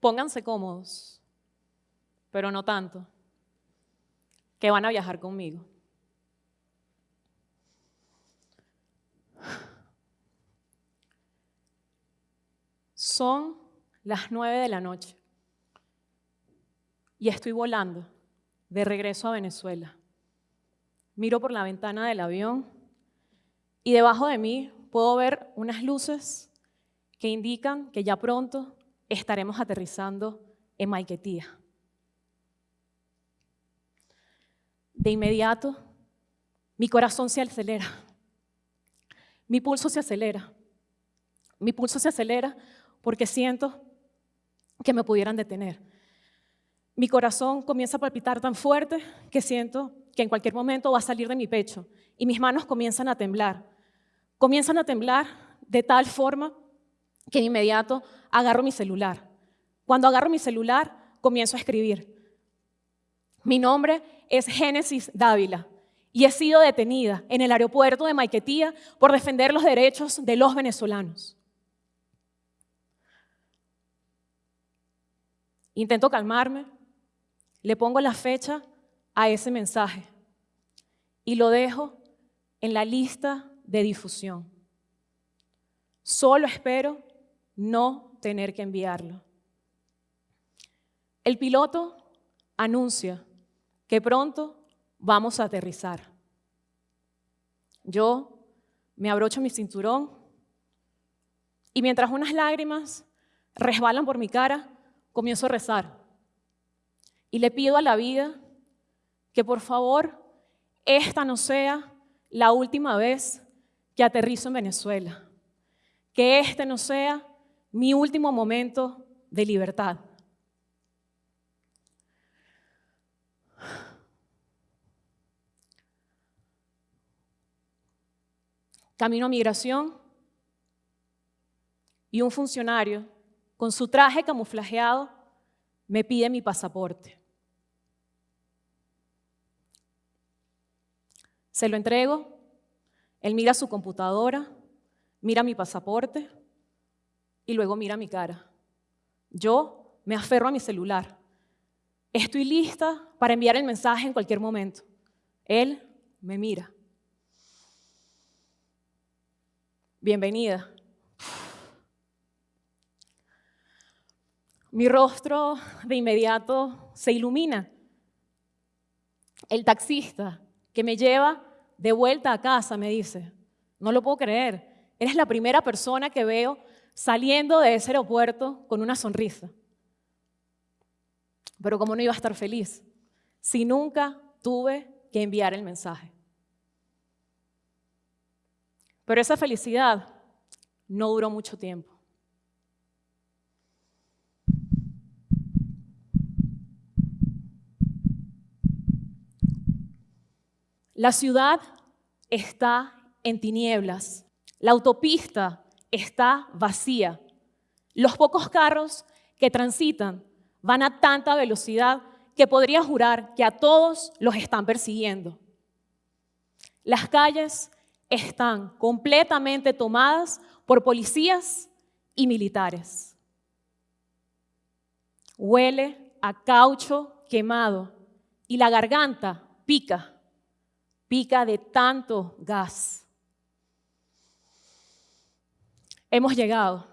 pónganse cómodos, pero no tanto, que van a viajar conmigo. Son las nueve de la noche y estoy volando de regreso a Venezuela. Miro por la ventana del avión y debajo de mí puedo ver unas luces que indican que ya pronto estaremos aterrizando en Maiquetía. De inmediato, mi corazón se acelera, mi pulso se acelera, mi pulso se acelera porque siento que me pudieran detener. Mi corazón comienza a palpitar tan fuerte que siento que en cualquier momento va a salir de mi pecho y mis manos comienzan a temblar. Comienzan a temblar de tal forma que de inmediato agarro mi celular. Cuando agarro mi celular, comienzo a escribir. Mi nombre es Génesis Dávila y he sido detenida en el aeropuerto de Maiquetía por defender los derechos de los venezolanos. Intento calmarme, le pongo la fecha a ese mensaje y lo dejo en la lista de difusión. Solo espero no tener que enviarlo. El piloto anuncia que pronto vamos a aterrizar. Yo me abrocho mi cinturón y mientras unas lágrimas resbalan por mi cara, comienzo a rezar y le pido a la vida que por favor esta no sea la última vez que aterrizo en Venezuela, que este no sea mi último momento de libertad. Camino a migración y un funcionario con su traje camuflajeado, me pide mi pasaporte. Se lo entrego, él mira su computadora, mira mi pasaporte y luego mira mi cara. Yo me aferro a mi celular. Estoy lista para enviar el mensaje en cualquier momento. Él me mira. Bienvenida. Mi rostro de inmediato se ilumina. El taxista que me lleva de vuelta a casa me dice, no lo puedo creer, eres la primera persona que veo saliendo de ese aeropuerto con una sonrisa. Pero como no iba a estar feliz si nunca tuve que enviar el mensaje? Pero esa felicidad no duró mucho tiempo. La ciudad está en tinieblas. La autopista está vacía. Los pocos carros que transitan van a tanta velocidad que podría jurar que a todos los están persiguiendo. Las calles están completamente tomadas por policías y militares. Huele a caucho quemado y la garganta pica pica de tanto gas. Hemos llegado.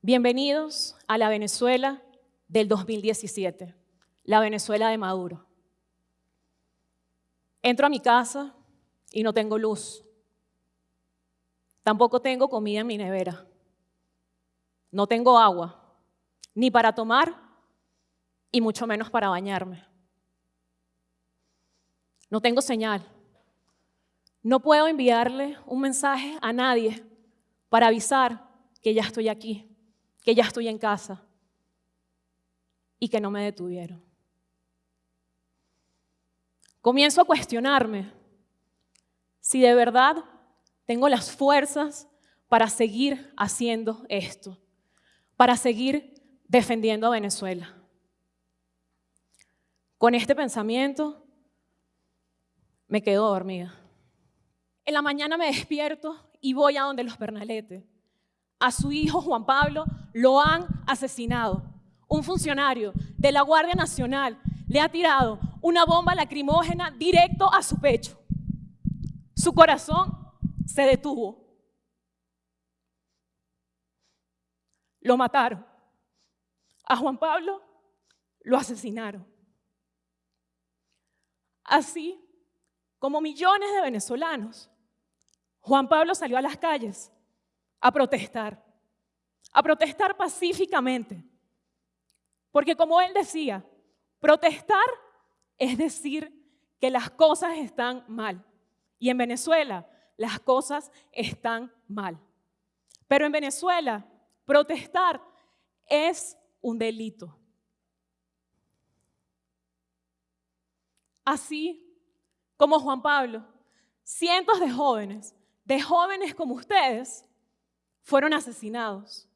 Bienvenidos a la Venezuela del 2017, la Venezuela de Maduro. Entro a mi casa y no tengo luz. Tampoco tengo comida en mi nevera. No tengo agua, ni para tomar y mucho menos para bañarme. No tengo señal. No puedo enviarle un mensaje a nadie para avisar que ya estoy aquí, que ya estoy en casa y que no me detuvieron. Comienzo a cuestionarme si de verdad tengo las fuerzas para seguir haciendo esto, para seguir defendiendo a Venezuela. Con este pensamiento me quedo dormida. En la mañana me despierto y voy a donde los Bernalete. A su hijo Juan Pablo lo han asesinado. un funcionario de la Guardia Nacional le ha tirado una bomba lacrimógena directo a su pecho. Su corazón se detuvo. Lo mataron. A Juan Pablo lo asesinaron. Así como millones de venezolanos, Juan Pablo salió a las calles a protestar, a protestar pacíficamente. Porque como él decía, protestar es decir que las cosas están mal. Y en Venezuela las cosas están mal. Pero en Venezuela protestar es un delito. Así como Juan Pablo, cientos de jóvenes, de jóvenes como ustedes, fueron asesinados.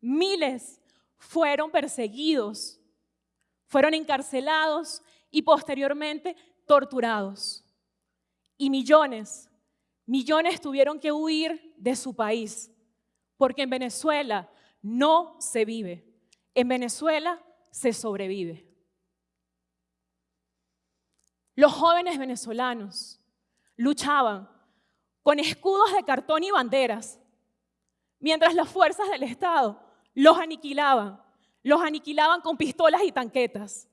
Miles fueron perseguidos, fueron encarcelados y posteriormente torturados. Y millones, millones tuvieron que huir de su país, porque en Venezuela no se vive, en Venezuela se sobrevive. Los jóvenes venezolanos luchaban con escudos de cartón y banderas, mientras las fuerzas del Estado los aniquilaban, los aniquilaban con pistolas y tanquetas.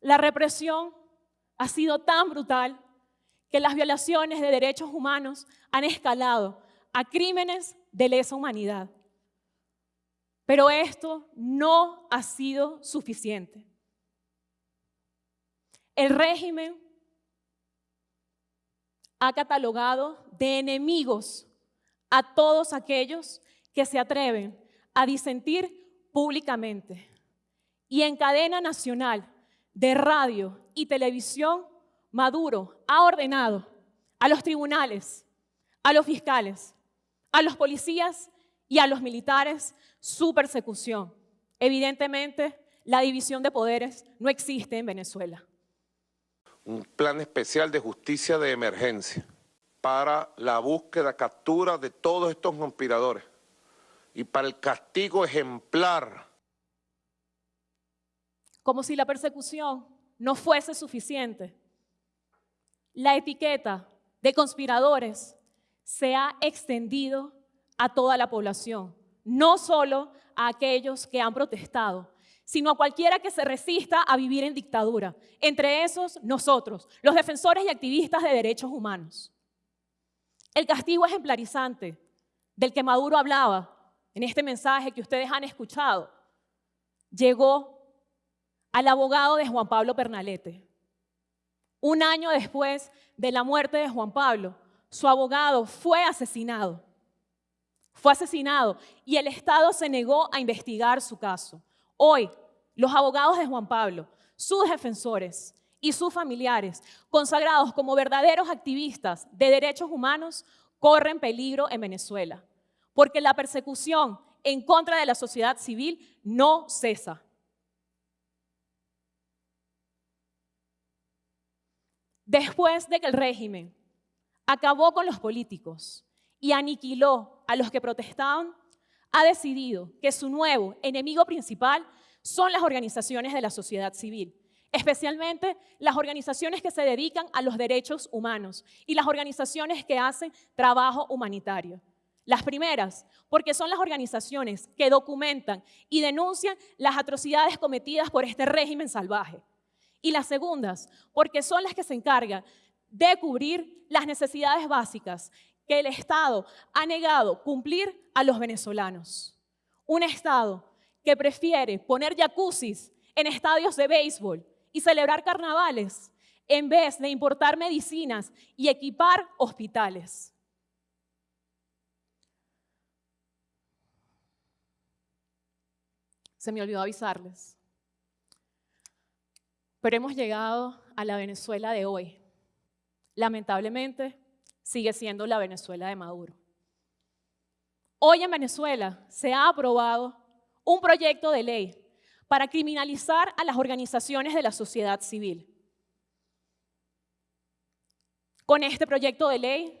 La represión ha sido tan brutal que las violaciones de derechos humanos han escalado a crímenes de lesa humanidad. Pero esto no ha sido suficiente. El régimen ha catalogado de enemigos a todos aquellos que se atreven a disentir públicamente. Y en cadena nacional de radio y televisión, Maduro ha ordenado a los tribunales, a los fiscales, a los policías y a los militares su persecución. Evidentemente, la división de poderes no existe en Venezuela. Un plan especial de justicia de emergencia para la búsqueda, captura de todos estos conspiradores y para el castigo ejemplar. Como si la persecución no fuese suficiente, la etiqueta de conspiradores se ha extendido a toda la población, no solo a aquellos que han protestado, sino a cualquiera que se resista a vivir en dictadura, entre esos nosotros, los defensores y activistas de derechos humanos. El castigo ejemplarizante del que Maduro hablaba en este mensaje que ustedes han escuchado, llegó al abogado de Juan Pablo Pernalete. Un año después de la muerte de Juan Pablo, su abogado fue asesinado fue asesinado y el Estado se negó a investigar su caso. Hoy, los abogados de Juan Pablo, sus defensores y sus familiares, consagrados como verdaderos activistas de derechos humanos, corren peligro en Venezuela, porque la persecución en contra de la sociedad civil no cesa. Después de que el régimen acabó con los políticos y aniquiló a los que protestaban, ha decidido que su nuevo enemigo principal son las organizaciones de la sociedad civil, especialmente las organizaciones que se dedican a los derechos humanos y las organizaciones que hacen trabajo humanitario. Las primeras, porque son las organizaciones que documentan y denuncian las atrocidades cometidas por este régimen salvaje. Y las segundas, porque son las que se encargan de cubrir las necesidades básicas que el Estado ha negado cumplir a los venezolanos. Un Estado que prefiere poner jacuzzis en estadios de béisbol y celebrar carnavales en vez de importar medicinas y equipar hospitales. Se me olvidó avisarles. Pero hemos llegado a la Venezuela de hoy. Lamentablemente, sigue siendo la Venezuela de Maduro. Hoy en Venezuela se ha aprobado un proyecto de ley para criminalizar a las organizaciones de la sociedad civil. Con este proyecto de ley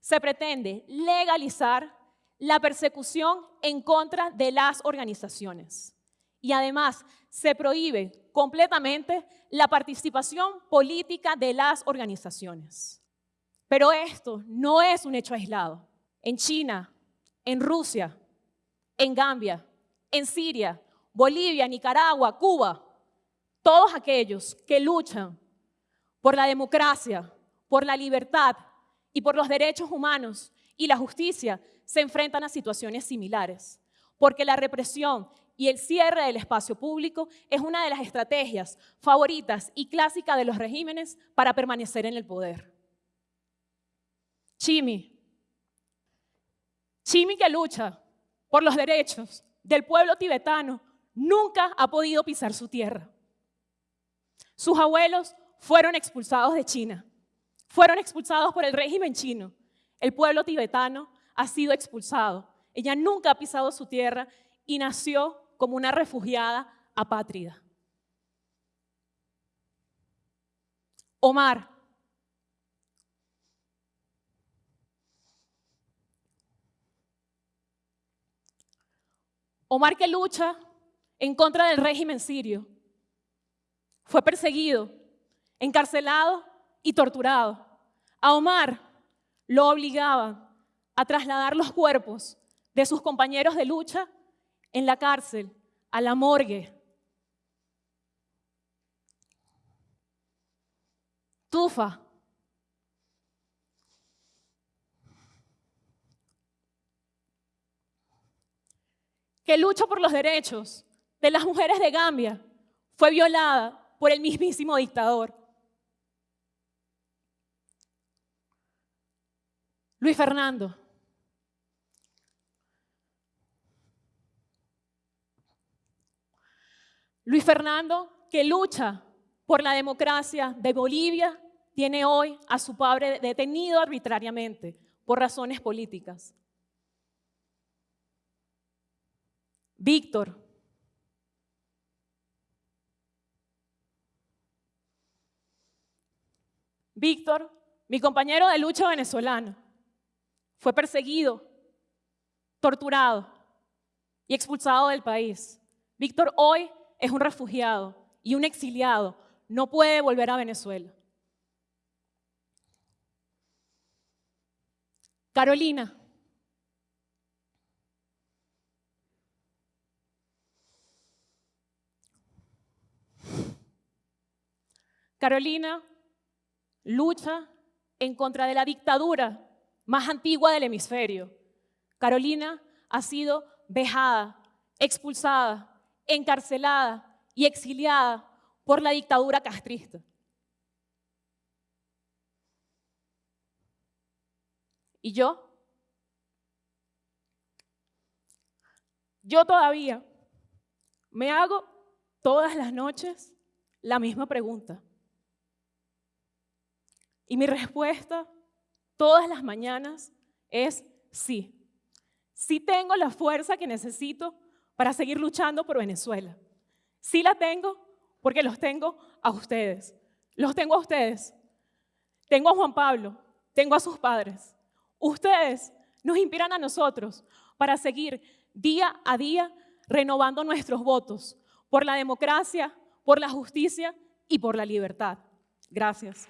se pretende legalizar la persecución en contra de las organizaciones. Y además se prohíbe completamente la participación política de las organizaciones. Pero esto no es un hecho aislado. En China, en Rusia, en Gambia, en Siria, Bolivia, Nicaragua, Cuba, todos aquellos que luchan por la democracia, por la libertad y por los derechos humanos y la justicia se enfrentan a situaciones similares, porque la represión y el cierre del espacio público es una de las estrategias favoritas y clásicas de los regímenes para permanecer en el poder. Chimi. Chimi que lucha por los derechos del pueblo tibetano nunca ha podido pisar su tierra. Sus abuelos fueron expulsados de China, fueron expulsados por el régimen chino. El pueblo tibetano ha sido expulsado. Ella nunca ha pisado su tierra y nació como una refugiada apátrida. Omar. Omar que lucha en contra del régimen sirio. Fue perseguido, encarcelado y torturado. A Omar lo obligaban a trasladar los cuerpos de sus compañeros de lucha en la cárcel, a la morgue. Tufa. Que lucha por los derechos de las mujeres de Gambia fue violada por el mismísimo dictador. Luis Fernando. Luis Fernando, que lucha por la democracia de Bolivia, tiene hoy a su padre detenido arbitrariamente por razones políticas. Víctor. Víctor, mi compañero de lucha venezolano, fue perseguido, torturado y expulsado del país. Víctor hoy es un refugiado y un exiliado. No puede volver a Venezuela. Carolina. Carolina lucha en contra de la dictadura más antigua del hemisferio. Carolina ha sido vejada, expulsada, encarcelada y exiliada por la dictadura castrista. ¿Y yo? Yo todavía me hago todas las noches la misma pregunta. Y mi respuesta todas las mañanas es sí. Sí tengo la fuerza que necesito para seguir luchando por Venezuela. Sí la tengo porque los tengo a ustedes. Los tengo a ustedes. Tengo a Juan Pablo, tengo a sus padres. Ustedes nos inspiran a nosotros para seguir día a día renovando nuestros votos por la democracia, por la justicia y por la libertad. Gracias.